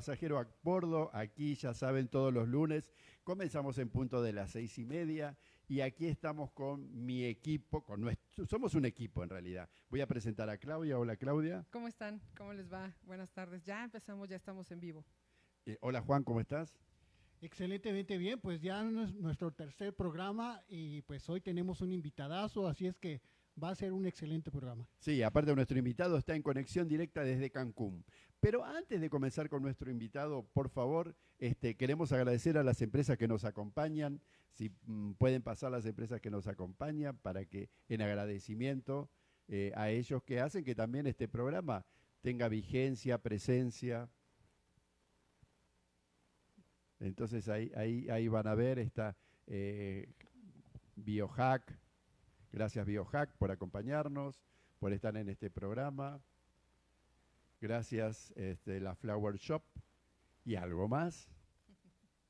Pasajero a bordo, aquí ya saben, todos los lunes. Comenzamos en punto de las seis y media y aquí estamos con mi equipo, con nuestro, somos un equipo en realidad. Voy a presentar a Claudia. Hola Claudia. ¿Cómo están? ¿Cómo les va? Buenas tardes. Ya empezamos, ya estamos en vivo. Eh, hola Juan, ¿cómo estás? Excelentemente bien, pues ya es nuestro tercer programa y pues hoy tenemos un invitadazo, así es que va a ser un excelente programa. Sí, aparte nuestro invitado está en conexión directa desde Cancún. Pero antes de comenzar con nuestro invitado, por favor, este, queremos agradecer a las empresas que nos acompañan. Si mm, pueden pasar las empresas que nos acompañan para que en agradecimiento eh, a ellos que hacen que también este programa tenga vigencia, presencia. Entonces ahí, ahí, ahí van a ver esta eh, Biohack, Gracias Biohack por acompañarnos, por estar en este programa. Gracias este, la Flower Shop y algo más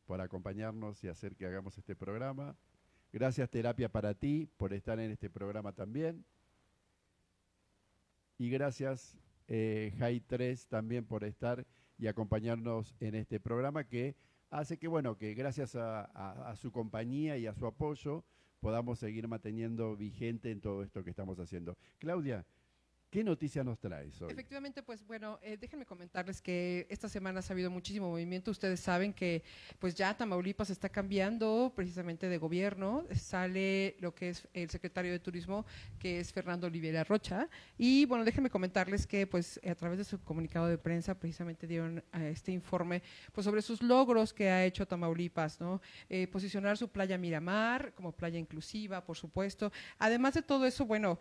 por acompañarnos y hacer que hagamos este programa. Gracias Terapia para ti por estar en este programa también. Y gracias eh, Jai 3 también por estar y acompañarnos en este programa que hace que, bueno, que gracias a su compañía y a su apoyo, podamos seguir manteniendo vigente en todo esto que estamos haciendo. Claudia, ¿Qué noticia nos traes hoy? Efectivamente, pues bueno, eh, déjenme comentarles que esta semana ha habido muchísimo movimiento. Ustedes saben que pues ya Tamaulipas está cambiando precisamente de gobierno. Sale lo que es el secretario de Turismo, que es Fernando Olivera Rocha. Y bueno, déjenme comentarles que pues a través de su comunicado de prensa precisamente dieron eh, este informe pues sobre sus logros que ha hecho Tamaulipas, ¿no? Eh, posicionar su playa Miramar como playa inclusiva, por supuesto. Además de todo eso, bueno,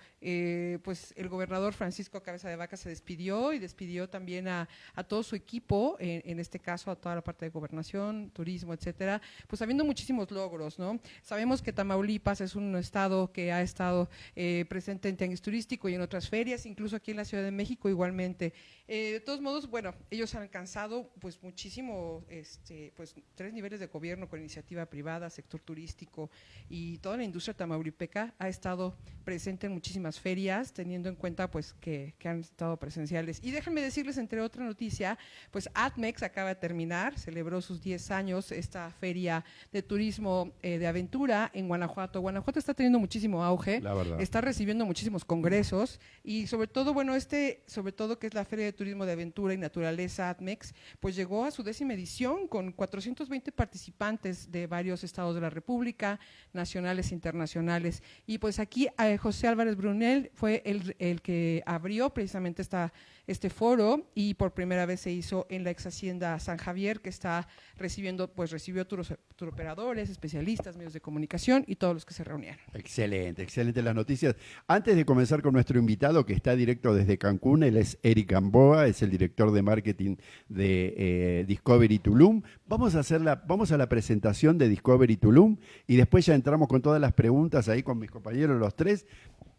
pues el gobernador Francisco Cabeza de Vaca se despidió y despidió también a, todo su equipo, en, este caso a toda la parte de gobernación, turismo, etcétera, pues habiendo muchísimos logros, ¿no? Sabemos que Tamaulipas es un estado que ha estado eh, presente en tianguis turístico y en otras ferias, incluso aquí en la Ciudad de México igualmente. Eh, de todos modos, bueno, ellos han alcanzado pues muchísimo, este, pues tres niveles de gobierno con iniciativa privada, sector turístico y toda la industria tamaulipeca ha estado presente en muchísimas ferias, teniendo en cuenta pues que, han estado presenciales. Y déjenme decirles, entre otra noticia, pues ATMEX acaba de terminar, celebró sus 10 años esta feria de turismo eh, de aventura en Guanajuato. Guanajuato está teniendo muchísimo auge, está recibiendo muchísimos congresos y sobre todo, bueno, este, sobre todo que es la Feria de Turismo de Aventura y Naturaleza ATMEX, pues llegó a su décima edición con 420 participantes de varios estados de la República, nacionales e internacionales. Y pues aquí eh, José Álvarez Brunel fue el, el que abrió precisamente esta, este foro y por primera vez se hizo en la ex hacienda San Javier, que está recibiendo, pues recibió turos, operadores, especialistas, medios de comunicación y todos los que se reunieron. Excelente, excelente las noticias. Antes de comenzar con nuestro invitado, que está directo desde Cancún, él es Eric Es el director de marketing de eh, Discovery Tulum. Vamos a, hacer la, vamos a la presentación de Discovery Tulum y después ya entramos con todas las preguntas ahí con mis compañeros los tres.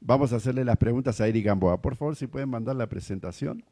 Vamos a hacerle las preguntas a Eric Gamboa. Por favor, si pueden mandar la presentación.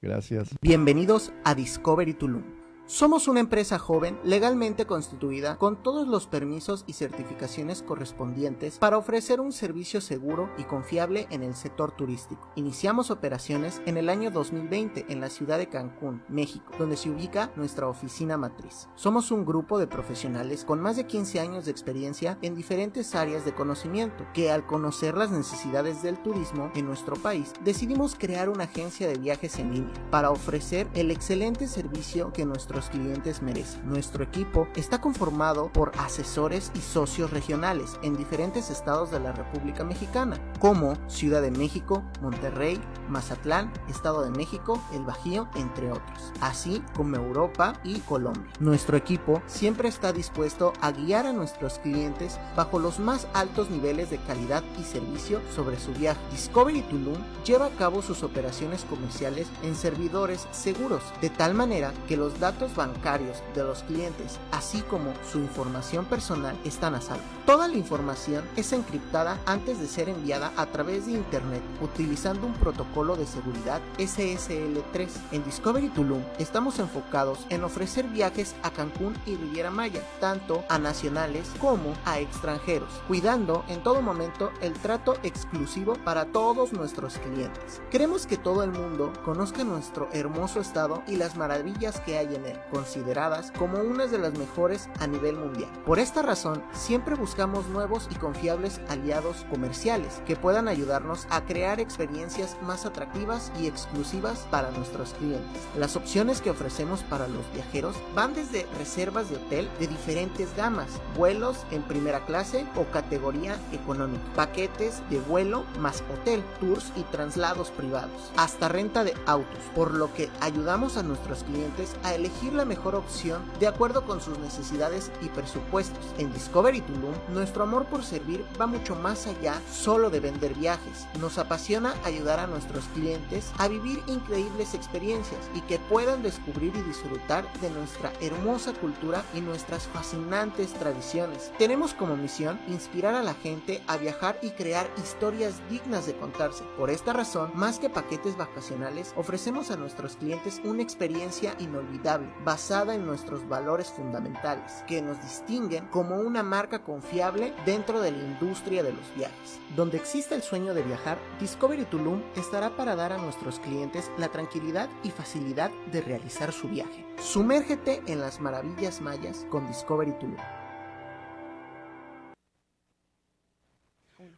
Gracias. Bienvenidos a Discovery Tulum somos una empresa joven legalmente constituida con todos los permisos y certificaciones correspondientes para ofrecer un servicio seguro y confiable en el sector turístico. Iniciamos operaciones en el año 2020 en la ciudad de Cancún, México, donde se ubica nuestra oficina matriz. Somos un grupo de profesionales con más de 15 años de experiencia en diferentes áreas de conocimiento que al conocer las necesidades del turismo en nuestro país decidimos crear una agencia de viajes en línea para ofrecer el excelente servicio que nuestros clientes merecen. Nuestro equipo está conformado por asesores y socios regionales en diferentes estados de la República Mexicana, como Ciudad de México, Monterrey, Mazatlán, Estado de México, El Bajío, entre otros, así como Europa y Colombia. Nuestro equipo siempre está dispuesto a guiar a nuestros clientes bajo los más altos niveles de calidad y servicio sobre su viaje. Discovery Tulum lleva a cabo sus operaciones comerciales en servidores seguros, de tal manera que los datos datos bancarios de los clientes, así como su información personal, están a salvo. Toda la información es encriptada antes de ser enviada a través de Internet utilizando un protocolo de seguridad SSL3. En Discovery Tulum estamos enfocados en ofrecer viajes a Cancún y Riviera Maya, tanto a nacionales como a extranjeros, cuidando en todo momento el trato exclusivo para todos nuestros clientes. Queremos que todo el mundo conozca nuestro hermoso estado y las maravillas que hay en él, consideradas como unas de las mejores a nivel mundial. Por esta razón, siempre buscamos nuevos y confiables aliados comerciales que puedan ayudarnos a crear experiencias más atractivas y exclusivas para nuestros clientes. Las opciones que ofrecemos para los viajeros van desde reservas de hotel de diferentes gamas, vuelos en primera clase o categoría económica, paquetes de vuelo más hotel, tours y traslados privados, hasta renta de autos, por lo que ayudamos a nuestros clientes a elegir la mejor opción de acuerdo con sus necesidades y presupuestos. En Discovery Tulum, nuestro amor por servir va mucho más allá solo de vender viajes. Nos apasiona ayudar a nuestros clientes a vivir increíbles experiencias y que puedan descubrir y disfrutar de nuestra hermosa cultura y nuestras fascinantes tradiciones. Tenemos como misión inspirar a la gente a viajar y crear historias dignas de contarse. Por esta razón, más que paquetes vacacionales, ofrecemos a nuestros clientes una experiencia inolvidable basada en nuestros valores fundamentales que nos distinguen como una marca confiable dentro de la industria de los viajes. Donde existe el sueño de viajar, Discovery Tulum estará para dar a nuestros clientes la tranquilidad y facilidad de realizar su viaje. Sumérgete en las maravillas mayas con Discovery Tulum.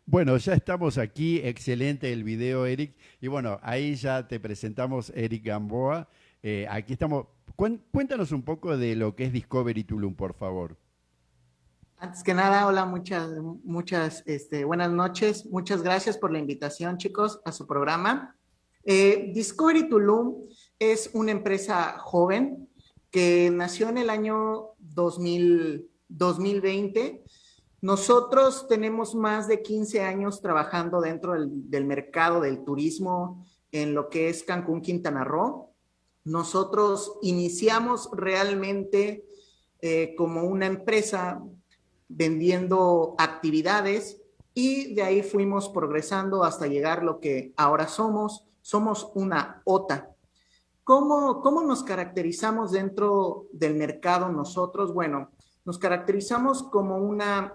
Bueno, ya estamos aquí, excelente el video, Eric. Y bueno, ahí ya te presentamos Eric Gamboa. Eh, aquí estamos. Cuéntanos un poco de lo que es Discovery Tulum, por favor. Antes que nada, hola, muchas, muchas este, buenas noches. Muchas gracias por la invitación, chicos, a su programa. Eh, Discovery Tulum es una empresa joven que nació en el año 2000, 2020 nosotros tenemos más de 15 años trabajando dentro del, mercado del turismo en lo que es Cancún, Quintana Roo. Nosotros iniciamos realmente eh, como una empresa vendiendo actividades y de ahí fuimos progresando hasta llegar lo que ahora somos. Somos una OTA. ¿Cómo, cómo nos caracterizamos dentro del mercado nosotros? Bueno, nos caracterizamos como una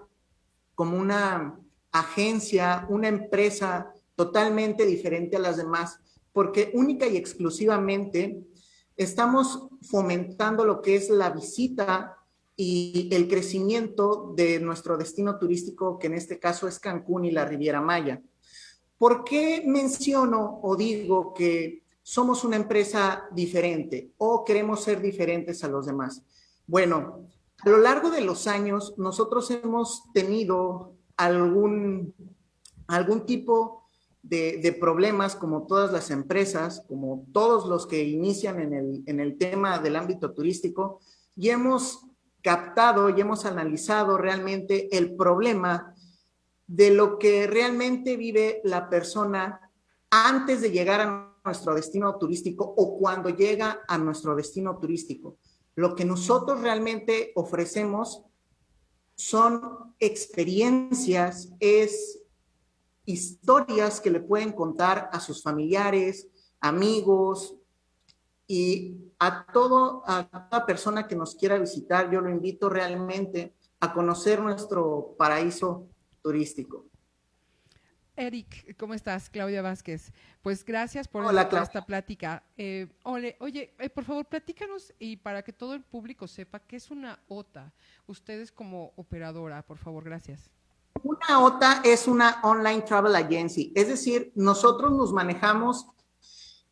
como una agencia, una empresa totalmente diferente a las demás, porque única y exclusivamente estamos fomentando lo que es la visita y el crecimiento de nuestro destino turístico, que en este caso es Cancún y la Riviera Maya. ¿Por qué menciono o digo que somos una empresa diferente o queremos ser diferentes a los demás? Bueno, a lo largo de los años, nosotros hemos tenido algún, algún tipo de, problemas, como todas las empresas, como todos los que inician en el, en el tema del ámbito turístico, y hemos captado y hemos analizado realmente el problema de lo que realmente vive la persona antes de llegar a nuestro destino turístico o cuando llega a nuestro destino turístico. Lo que nosotros realmente ofrecemos son experiencias, es historias que le pueden contar a sus familiares, amigos y a todo a toda persona que nos quiera visitar, yo lo invito realmente a conocer nuestro paraíso turístico. Eric, ¿cómo estás? Claudia Vázquez. Pues gracias por, esta plática. Eh, oye, eh, por favor, platícanos y para que todo el público sepa qué es una OTA. Ustedes como operadora, por favor, gracias. Una OTA es una Online Travel Agency, es decir, nosotros nos manejamos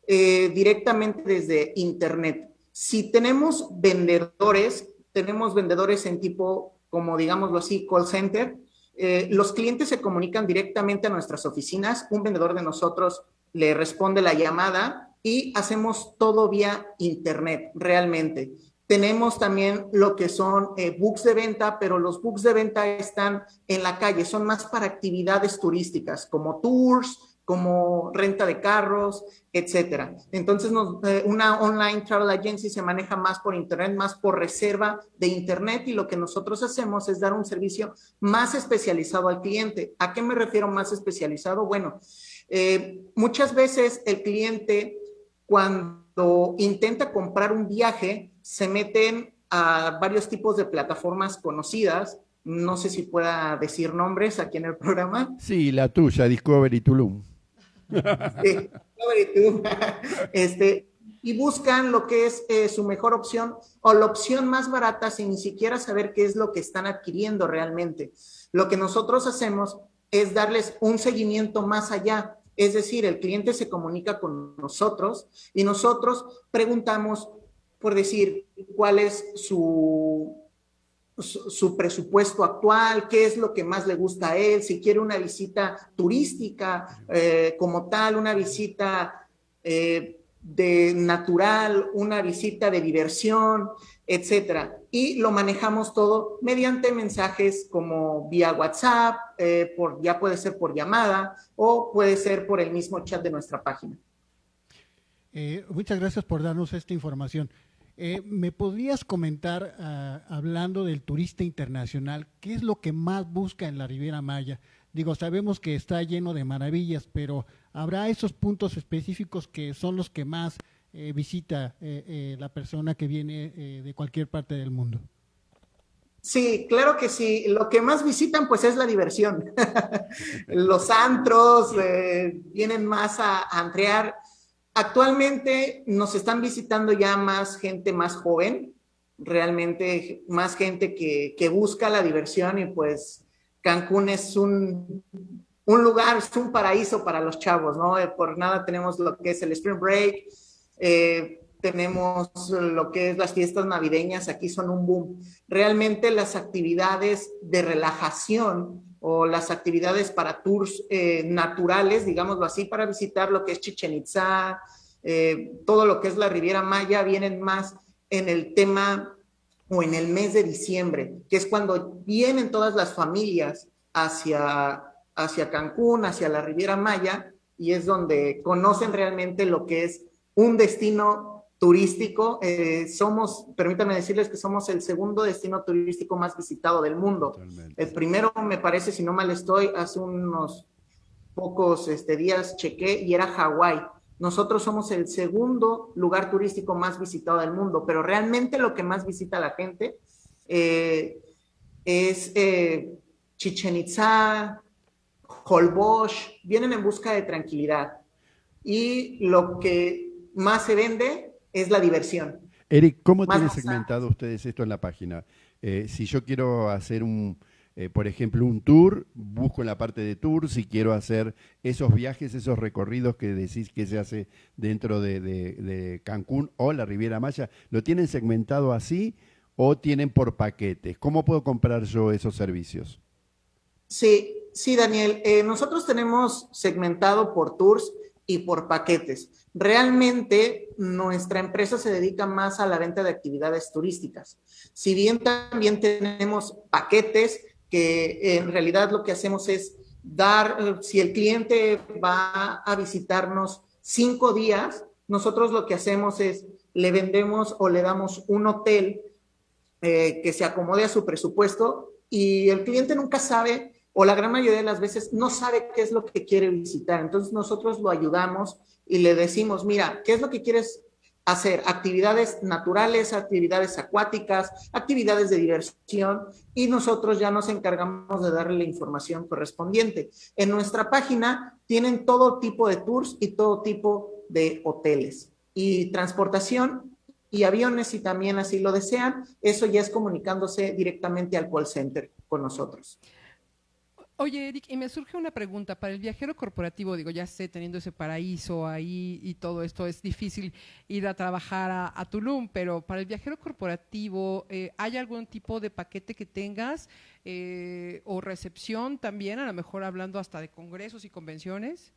eh, directamente desde Internet. Si tenemos vendedores, tenemos vendedores en tipo, como digámoslo así, call center, eh, los clientes se comunican directamente a nuestras oficinas, un vendedor de nosotros le responde la llamada y hacemos todo vía internet, realmente. Tenemos también lo que son eh, books de venta, pero los books de venta están en la calle, son más para actividades turísticas, como tours, como renta de carros, etcétera. Entonces, eh, una online travel agency se maneja más por internet, más por reserva de internet y lo que nosotros hacemos es dar un servicio más especializado al cliente. ¿A qué me refiero más especializado? Bueno, eh, muchas veces el cliente cuando intenta comprar un viaje se meten a varios tipos de plataformas conocidas. No sé si pueda decir nombres aquí en el programa. Sí, la tuya, Discovery Tulum. este, y buscan lo que es eh, su mejor opción o la opción más barata sin ni siquiera saber qué es lo que están adquiriendo realmente. Lo que nosotros hacemos es darles un seguimiento más allá. Es decir, el cliente se comunica con nosotros y nosotros preguntamos, por decir, cuál es su, su, presupuesto actual, qué es lo que más le gusta a él, si quiere una visita turística eh, como tal, una visita eh, de natural, una visita de diversión, etcétera. Y lo manejamos todo mediante mensajes como vía WhatsApp, eh, por, ya puede ser por llamada o puede ser por el mismo chat de nuestra página. muchas gracias por darnos esta información. Eh, ¿Me podrías comentar, ah, hablando del turista internacional, qué es lo que más busca en la Riviera Maya? Digo, sabemos que está lleno de maravillas, pero ¿habrá esos puntos específicos que son los que más eh, visita eh, la persona que viene de cualquier parte del mundo? Sí, claro que sí. Lo que más visitan pues es la diversión. Los antros vienen más a, a antrear Actualmente nos están visitando ya más gente más joven, realmente más gente que, busca la diversión y pues Cancún es un, lugar, es un paraíso para los chavos, ¿no? Eh, por nada tenemos lo que es el Spring Break, eh, tenemos lo que es las fiestas navideñas, aquí son un boom. Realmente las actividades de relajación o las actividades para tours eh, naturales, digámoslo así, para visitar lo que es Chichen Itza, eh, todo lo que es la Riviera Maya, vienen más en el tema o en el mes de diciembre, que es cuando vienen todas las familias hacia, hacia Cancún, hacia la Riviera Maya, y es donde conocen realmente lo que es un destino turístico. Eh, somos, permítanme decirles que somos el segundo destino turístico más visitado del mundo. El primero, me parece, si no mal estoy, hace unos pocos este, días chequé y era Hawái. Nosotros somos el segundo lugar turístico más visitado del mundo, pero realmente lo que más visita la gente eh, es eh, Chichen Itza, Holbox, vienen en busca de tranquilidad. Y lo que más se vende es la diversión. Eric, ¿cómo tienen segmentado ustedes esto en la página? Eh, si yo quiero hacer un, eh, por ejemplo, un tour, busco en la parte de tour, si quiero hacer esos viajes, esos recorridos que decís que se hace dentro de, Cancún o la Riviera Maya, ¿lo tienen segmentado así o tienen por paquetes? ¿Cómo puedo comprar yo esos servicios? Sí, sí, Daniel. Eh, nosotros tenemos segmentado por tours y por paquetes. Realmente nuestra empresa se dedica más a la venta de actividades turísticas. Si bien también tenemos paquetes que en realidad lo que hacemos es dar, si el cliente va a visitarnos cinco días, nosotros lo que hacemos es le vendemos o le damos un hotel eh, que se acomode a su presupuesto y el cliente nunca sabe o la gran mayoría de las veces no sabe qué es lo que quiere visitar. Entonces nosotros lo ayudamos y le decimos, mira, ¿qué es lo que quieres hacer? Actividades naturales, actividades acuáticas, actividades de diversión y nosotros ya nos encargamos de darle la información correspondiente. En nuestra página tienen todo tipo de tours y todo tipo de hoteles y transportación y aviones si también así lo desean. Eso ya es comunicándose directamente al call center con nosotros. Oye, Eric, y me surge una pregunta. Para el viajero corporativo, digo, ya sé, teniendo ese paraíso ahí y todo esto, es difícil ir a trabajar a, Tulum, pero para el viajero corporativo, eh, ¿hay algún tipo de paquete que tengas eh, o recepción también, a lo mejor hablando hasta de congresos y convenciones?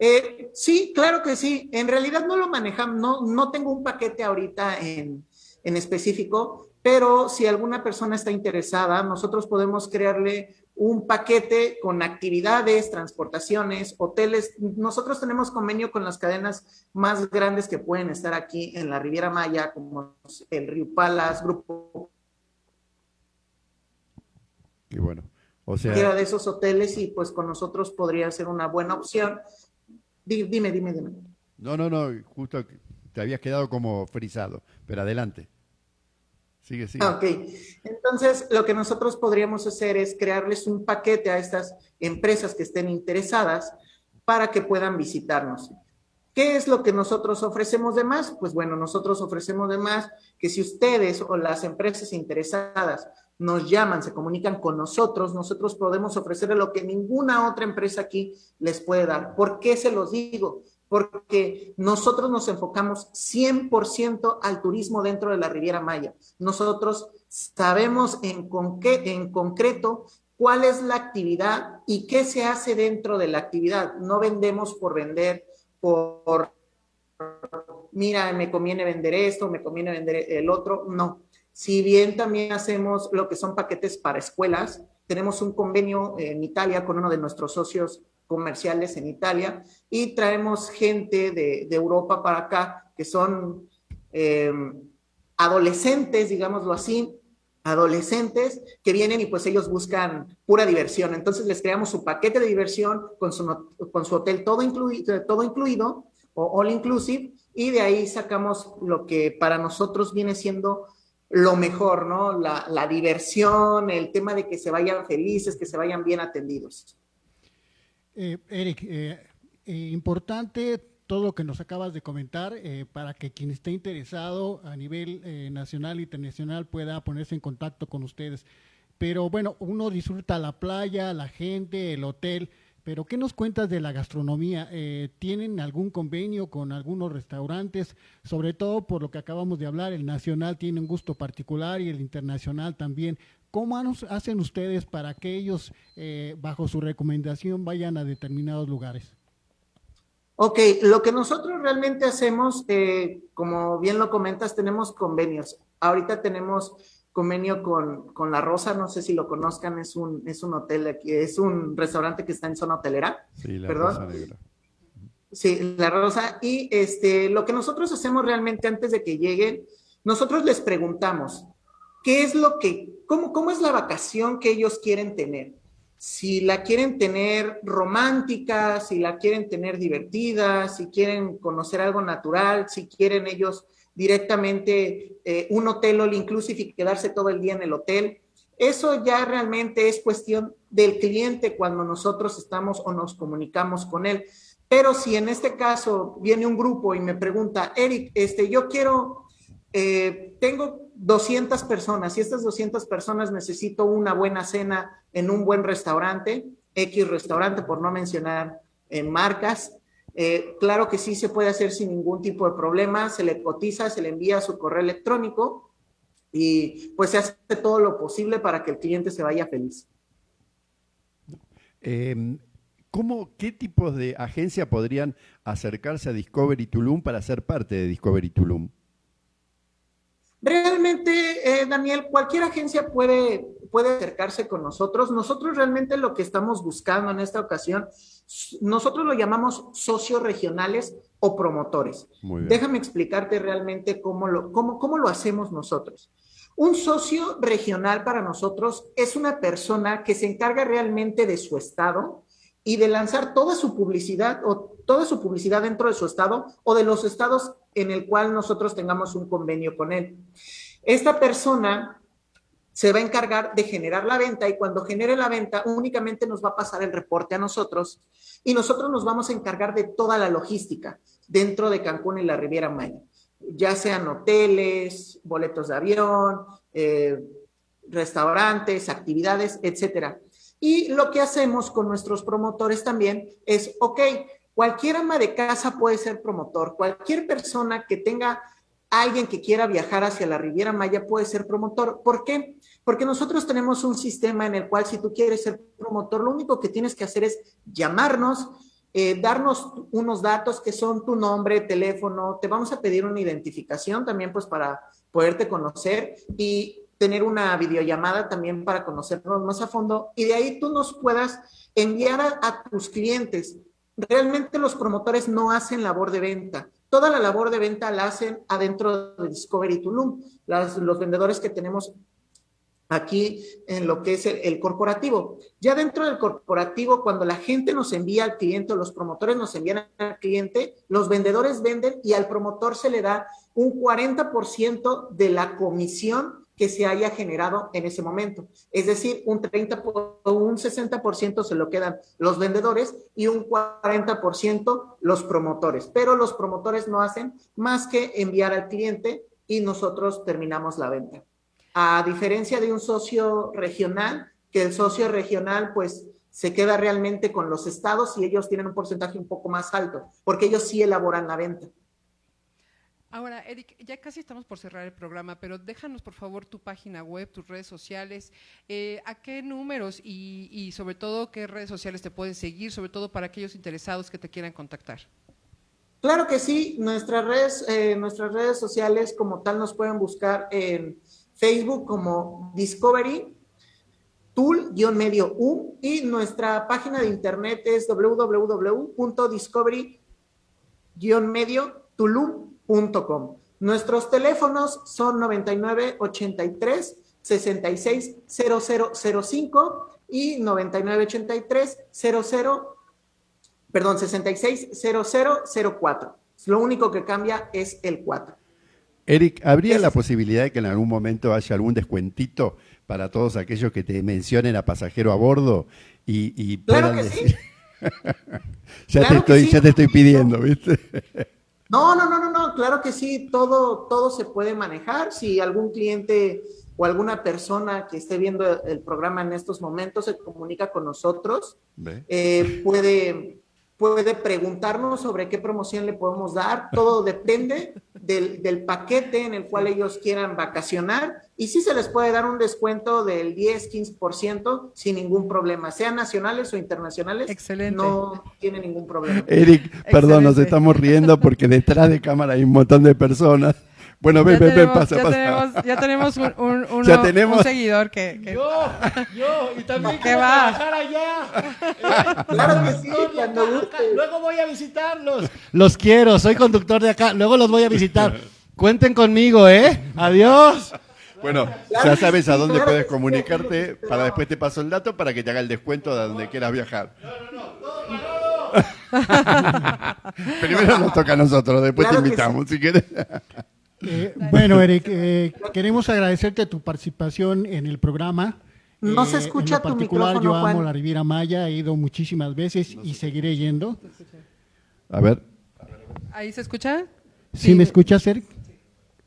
Eh, sí, claro que sí. En realidad no lo manejamos, no, no tengo un paquete ahorita en, en específico, pero si alguna persona está interesada, nosotros podemos crearle un paquete con actividades, transportaciones, hoteles. Nosotros tenemos convenio con las cadenas más grandes que pueden estar aquí en la Riviera Maya, como el Río Palas, Grupo. Y bueno, o sea. de esos hoteles y pues con nosotros podría ser una buena opción. Dime, dime, dime. No, no, no, justo te habías quedado como frisado, pero adelante. Sigue. Ok, entonces lo que nosotros podríamos hacer es crearles un paquete a estas empresas que estén interesadas para que puedan visitarnos. ¿Qué es lo que nosotros ofrecemos de más? Pues bueno, nosotros ofrecemos de más que si ustedes o las empresas interesadas nos llaman, se comunican con nosotros, nosotros podemos ofrecerle lo que ninguna otra empresa aquí les puede dar. ¿Por qué se los digo? Porque nosotros nos enfocamos 100% al turismo dentro de la Riviera Maya. Nosotros sabemos en, en concreto cuál es la actividad y qué se hace dentro de la actividad. No vendemos por vender, por, mira, me conviene vender esto, me conviene vender el otro. No. Si bien también hacemos lo que son paquetes para escuelas, tenemos un convenio en Italia con uno de nuestros socios comerciales en Italia y traemos gente de, Europa para acá que son em, adolescentes, digámoslo así, adolescentes que vienen y pues ellos buscan pura diversión. Entonces les creamos su paquete de diversión con su, con su hotel todo incluido, todo incluido o all inclusive y de ahí sacamos lo que para nosotros viene siendo lo mejor, ¿no? La, la diversión, el tema de que se vayan felices, que se vayan bien atendidos. Eh, Eric, eh, eh, importante todo lo que nos acabas de comentar para que quien esté interesado a nivel nacional e internacional pueda ponerse en contacto con ustedes. Pero bueno, uno disfruta la playa, la gente, el hotel, pero ¿qué nos cuentas de la gastronomía? ¿Tienen algún convenio con algunos restaurantes? Sobre todo por lo que acabamos de hablar, el nacional tiene un gusto particular y el internacional también. ¿Cómo hacen ustedes para que ellos, eh, bajo su recomendación, vayan a determinados lugares? Ok, lo que nosotros realmente hacemos, eh, como bien lo comentas, tenemos convenios. Ahorita tenemos convenio con, con, La Rosa, no sé si lo conozcan, es un, es un hotel aquí, es un restaurante que está en zona hotelera. Sí, La Rosa Negra. Sí, La Rosa. Y este, lo que nosotros hacemos realmente antes de que lleguen, nosotros les preguntamos, ¿qué es lo que ¿Cómo, es la vacación que ellos quieren tener? Si la quieren tener romántica, si la quieren tener divertida, si quieren conocer algo natural, si quieren ellos directamente eh, un hotel all inclusive quedarse todo el día en el hotel. Eso ya realmente es cuestión del cliente cuando nosotros estamos o nos comunicamos con él. Pero si en este caso viene un grupo y me pregunta, Eric, este, yo quiero, eh, tengo 200 personas y estas 200 personas necesito una buena cena en un buen restaurante, X restaurante, por no mencionar en marcas. Eh, claro que sí se puede hacer sin ningún tipo de problema, se le cotiza, se le envía su correo electrónico y pues se hace todo lo posible para que el cliente se vaya feliz. Em, ¿cómo, ¿Qué tipos de agencia podrían acercarse a Discovery Tulum para ser parte de Discovery Tulum? Realmente, eh, Daniel, cualquier agencia puede, puede acercarse con nosotros. Nosotros realmente lo que estamos buscando en esta ocasión, nosotros lo llamamos socios regionales o promotores. Déjame explicarte realmente cómo lo, cómo, cómo lo hacemos nosotros. Un socio regional para nosotros es una persona que se encarga realmente de su estado y de lanzar toda su publicidad o toda su publicidad dentro de su estado o de los estados en el cual nosotros tengamos un convenio con él. Esta persona se va a encargar de generar la venta y cuando genere la venta únicamente nos va a pasar el reporte a nosotros y nosotros nos vamos a encargar de toda la logística dentro de Cancún y la Riviera Maya, ya sean hoteles, boletos de avión, eh, restaurantes, actividades, etcétera. Y lo que hacemos con nuestros promotores también es, ok, Cualquier ama de casa puede ser promotor, cualquier persona que tenga alguien que quiera viajar hacia la Riviera Maya puede ser promotor. ¿Por qué? Porque nosotros tenemos un sistema en el cual si tú quieres ser promotor, lo único que tienes que hacer es llamarnos, eh, darnos unos datos que son tu nombre, teléfono, te vamos a pedir una identificación también pues para poderte conocer y tener una videollamada también para conocernos más a fondo y de ahí tú nos puedas enviar a, tus clientes. Realmente los promotores no hacen labor de venta. Toda la labor de venta la hacen adentro de Discovery Tulum. los vendedores que tenemos aquí en lo que es el, corporativo. Ya dentro del corporativo, cuando la gente nos envía al cliente o los promotores nos envían al cliente, los vendedores venden y al promotor se le da un 40% de la comisión que se haya generado en ese momento. Es decir, un 30 o un 60% se lo quedan los vendedores y un 40% los promotores. Pero los promotores no hacen más que enviar al cliente y nosotros terminamos la venta. A diferencia de un socio regional, que el socio regional pues se queda realmente con los estados y ellos tienen un porcentaje un poco más alto, porque ellos sí elaboran la venta. Ahora, Eric, ya casi estamos por cerrar el programa, pero déjanos por favor tu página web, tus redes sociales, eh, a qué números y, sobre todo qué redes sociales te pueden seguir, sobre todo para aquellos interesados que te quieran contactar. Claro que sí, nuestras redes, eh, nuestras redes sociales como tal nos pueden buscar en Facebook como Discovery Tool-medio U y nuestra página de internet es www.discovery-medio Nuestros teléfonos son 99 83 66 0005 y 99 83 00 perdón, 66 0004. Lo único que cambia es el 4. Eric, ¿habría la posibilidad de que en algún momento haya algún descuentito para todos aquellos que te mencionen a pasajero a bordo y, y puedan decir... ya, te estoy, ya te estoy pidiendo, ¿viste? No, no, no, no, no, claro que sí, todo, todo se puede manejar. Si algún cliente o alguna persona que esté viendo el programa en estos momentos se comunica con nosotros, eh, puede, puede preguntarnos sobre qué promoción le podemos dar. Todo depende del, paquete en el cual ellos quieran vacacionar y sí se les puede dar un descuento del 10, 15% sin ningún problema, sean nacionales o internacionales. Excelente. No tiene ningún problema. Eric, perdón, nos estamos riendo porque detrás de cámara hay un montón de personas. Bueno, ven, ven, ven, pasa, ya pasa. Tenemos, ya tenemos un, un, ¿Ya tenemos? un seguidor que, Yo, yo, y también quiero va? trabajar allá. claro que sí, cuando Luego voy a visitarlos. Los quiero, soy conductor de acá, luego los voy a visitar. Cuenten conmigo, ¿eh? Adiós. Bueno, ya sabes a dónde puedes comunicarte, para después te paso el dato para que te haga el descuento de donde quieras viajar. No, no, no, todo Primero nos toca a nosotros, después te invitamos, si quieres. Eh, bueno, Eric, eh, queremos agradecerte tu participación en el programa. No se eh, escucha en tu particular, Yo amo la Riviera Maya, he ido muchísimas veces y seguiré yendo. A ver. ¿Ahí se escucha? ¿Sí, me escuchas, Eric?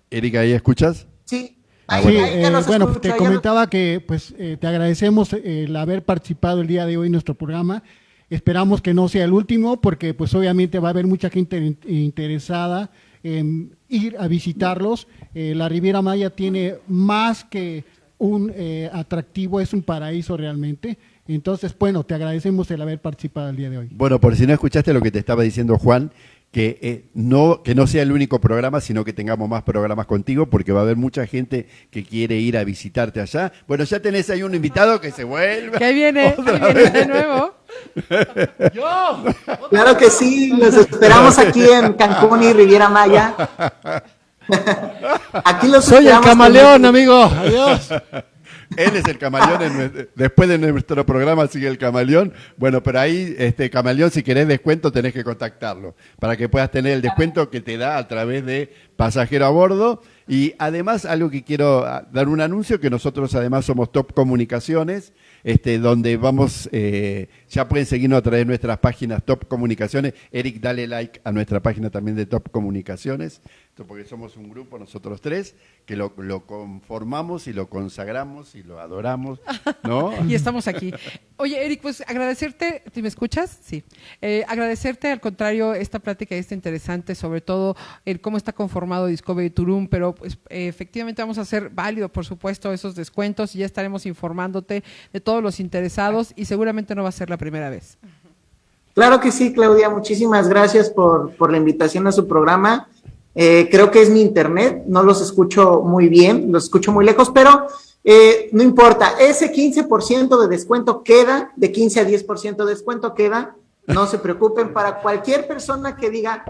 Eric, ¿ahí escuchas? Sí. Ah, bueno, te comentaba que pues te agradecemos el haber participado el día de hoy en nuestro programa. Esperamos que no sea el último porque pues obviamente va a haber mucha gente interesada en ir a visitarlos. Eh, la Riviera Maya tiene más que un eh, atractivo, es un paraíso realmente. Entonces, bueno, te agradecemos el haber participado el día de hoy. Bueno, por si no escuchaste lo que te estaba diciendo Juan, que, eh, no, que no sea el único programa, sino que tengamos más programas contigo, porque va a haber mucha gente que quiere ir a visitarte allá. Bueno, ya tenés ahí un invitado que se vuelve. Que viene, viene de nuevo. Yo. Claro que sí, los esperamos aquí en Cancún y Riviera Maya. Aquí los Soy el camaleón, amigo. Adiós. Él es el camaleón, después de nuestro programa sigue el camaleón. Bueno, pero ahí, este camaleón, si querés descuento, tenés que contactarlo para que puedas tener el descuento que te da a través de pasajero a bordo. Y además, algo que quiero ah, dar un anuncio, que nosotros además somos Top Comunicaciones, este, donde vamos, eh, ya pueden seguirnos a través de nuestras páginas Top Comunicaciones. Eric, dale like a nuestra página también de Top Comunicaciones, porque somos un grupo, nosotros tres, que lo, conformamos y lo consagramos y lo adoramos, ¿no? y estamos aquí. Oye, Eric, pues agradecerte, ¿te me escuchas? Sí. Eh, agradecerte, al contrario, esta plática está interesante, sobre todo el cómo está conformado Discovery Turum, pero pues efectivamente vamos a hacer válido, por supuesto, esos descuentos y ya estaremos informándote de todos los interesados y seguramente no va a ser la primera vez. Claro que sí, Claudia, muchísimas gracias por, por la invitación a su programa Eh, creo que es mi internet, no los escucho muy bien, los escucho muy lejos, pero eh, no importa, ese 15% de descuento queda, de 15 a 10% de descuento queda, no se preocupen, para cualquier persona que diga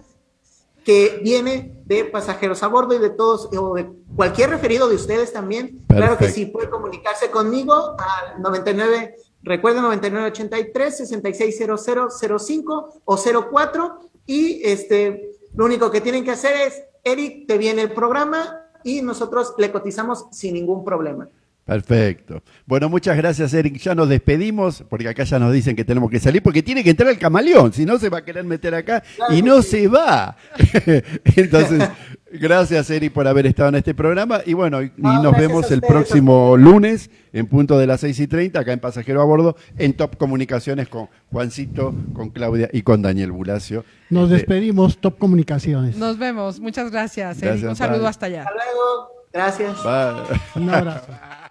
que viene de pasajeros a bordo y de todos, o de cualquier referido de ustedes también, claro que sí, puede comunicarse conmigo al 99, recuerden 9983 660005 o 04 y este lo único que tienen que hacer es, Eric, te viene el programa y nosotros le cotizamos sin ningún problema. Perfecto. Bueno, muchas gracias, Eric. Ya nos despedimos, porque acá ya nos dicen que tenemos que salir, porque tiene que entrar el camaleón, si no se va a querer meter acá y no se va. Entonces, gracias, Eric, por haber estado en este programa. Y bueno, y nos vemos el próximo lunes en punto de las 6 y 30, acá en Pasajero a Bordo, en Top Comunicaciones con Juancito, con Claudia y con Daniel Bulacio. Nos este, despedimos, Top Comunicaciones. Nos vemos. Muchas gracias, Eric. Un saludo hasta allá. Hasta luego. Gracias. Un abrazo.